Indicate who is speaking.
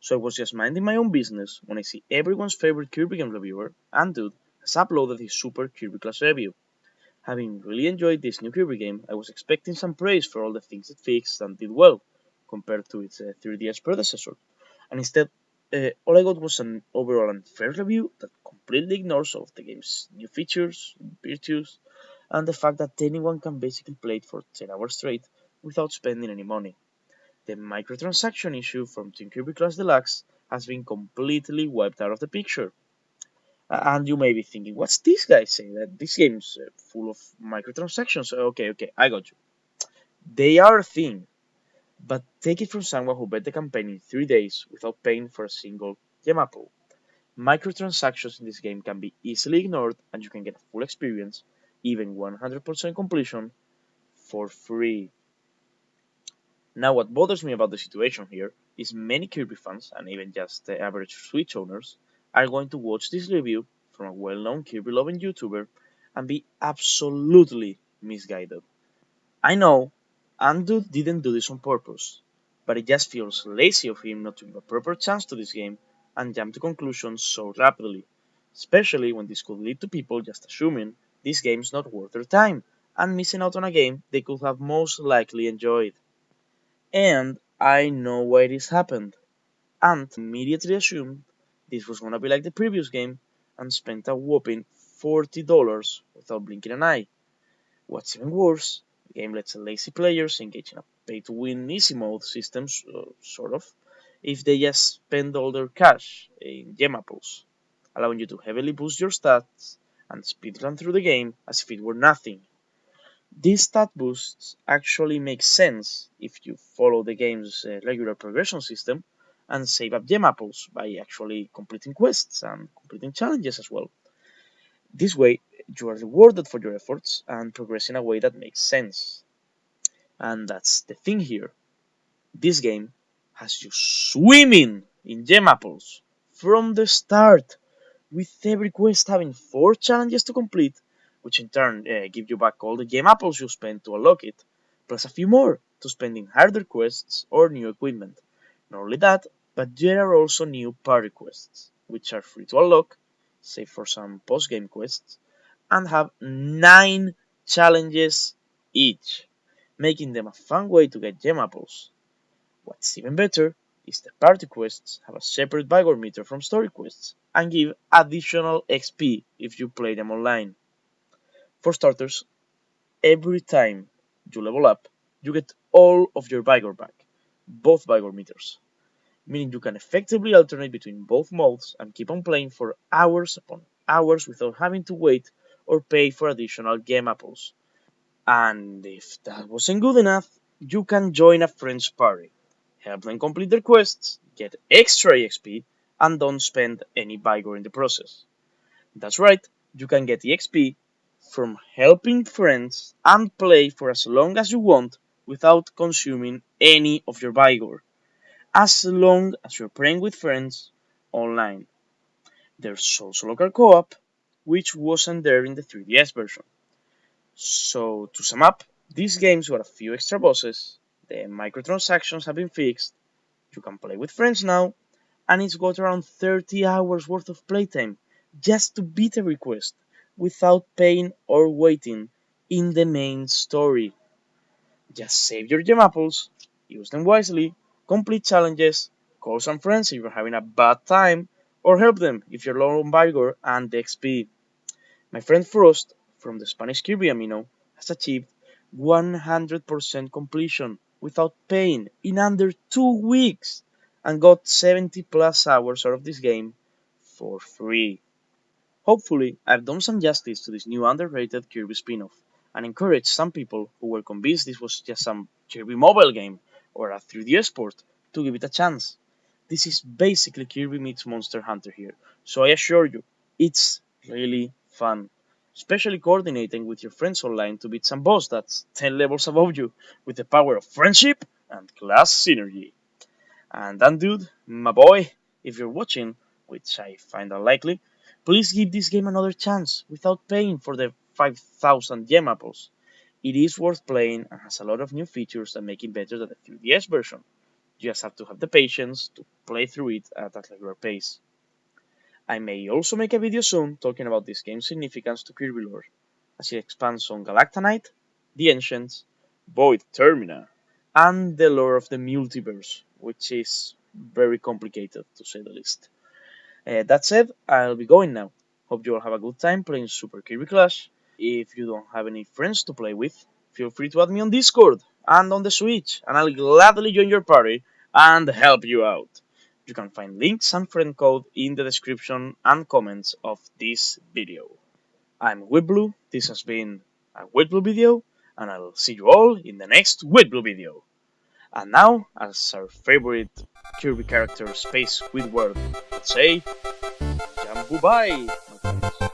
Speaker 1: So I was just minding my own business when I see everyone's favorite Kirby game reviewer, Andude, has uploaded his Super Kirby Clash review. Having really enjoyed this new Kirby game, I was expecting some praise for all the things it fixed and did well, compared to its uh, 3DS predecessor. And instead, uh, all I got was an overall unfair review that completely ignores all of the game's new features, virtues, and the fact that anyone can basically play it for 10 hours straight without spending any money the microtransaction issue from Team Kirby Clash Deluxe has been completely wiped out of the picture. And you may be thinking, what's this guy saying? That this game's uh, full of microtransactions. Okay, okay, I got you. They are a thing, but take it from someone who bet the campaign in three days without paying for a single gem apple. Microtransactions in this game can be easily ignored and you can get a full experience, even 100% completion, for free. Now what bothers me about the situation here is many Kirby fans, and even just the average Switch owners, are going to watch this review from a well-known Kirby loving YouTuber and be absolutely misguided. I know Andu didn't do this on purpose, but it just feels lazy of him not to give a proper chance to this game and jump to conclusions so rapidly, especially when this could lead to people just assuming this game's not worth their time and missing out on a game they could have most likely enjoyed. And I know why this happened. Ant immediately assumed this was gonna be like the previous game and spent a whopping $40 without blinking an eye. What's even worse, game lets lazy players engage in a pay-to-win easy mode system, uh, sort of, if they just spend all their cash in gem apples, allowing you to heavily boost your stats and speedrun through the game as if it were nothing. These stat boosts actually make sense if you follow the game's uh, regular progression system and save up gem apples by actually completing quests and completing challenges as well. This way, you are rewarded for your efforts and progress in a way that makes sense. And that's the thing here. This game has you swimming in gem apples from the start, with every quest having 4 challenges to complete which in turn uh, give you back all the gem apples you spent to unlock it, plus a few more to spend in harder quests or new equipment. Not only that, but there are also new party quests, which are free to unlock, save for some post-game quests, and have 9 challenges each, making them a fun way to get gem apples. What's even better is the party quests have a separate Vigor meter from story quests, and give additional XP if you play them online. For starters, every time you level up, you get all of your Vigor back, both Vigor meters, meaning you can effectively alternate between both modes and keep on playing for hours upon hours without having to wait or pay for additional gem apples. And if that wasn't good enough, you can join a friend's party, help them complete their quests, get extra EXP, and don't spend any Vigor in the process. That's right, you can get EXP from helping friends and play for as long as you want without consuming any of your Vigor, as long as you're playing with friends online. There's also local co-op, which wasn't there in the 3DS version. So to sum up, these games got a few extra bosses, the microtransactions have been fixed, you can play with friends now, and it's got around 30 hours worth of playtime just to beat a request without paying or waiting in the main story. Just save your gem apples, use them wisely, complete challenges, call some friends if you're having a bad time, or help them if you're low on Vigor and XP. My friend Frost from the Spanish Kirby Amino has achieved 100% completion without paying in under 2 weeks and got 70 plus hours out of this game for free. Hopefully, I've done some justice to this new underrated Kirby spin-off, and encouraged some people who were convinced this was just some Kirby mobile game or a 3DS port to give it a chance. This is basically Kirby meets Monster Hunter here, so I assure you, it's really fun. Especially coordinating with your friends online to beat some boss that's 10 levels above you with the power of friendship and class synergy. And then dude, my boy, If you're watching, which I find unlikely, please give this game another chance without paying for the 5000 gem apples. It is worth playing and has a lot of new features that make it better than the 3DS version. You just have to have the patience to play through it at a regular pace. I may also make a video soon talking about this game's significance to Kirby lore, as it expands on Galacta Knight, the Ancients, Void Termina, and the lore of the multiverse, which is very complicated to say the least. Uh, that said, I'll be going now. Hope you all have a good time playing Super Kirby Clash. If you don't have any friends to play with, feel free to add me on Discord and on the Switch, and I'll gladly join your party and help you out. You can find links and friend code in the description and comments of this video. I'm WheatBlue, this has been a WheatBlue video, and I'll see you all in the next WheatBlue video. And now, as our favorite Kirby character Space Squidward would say, Jambu bye.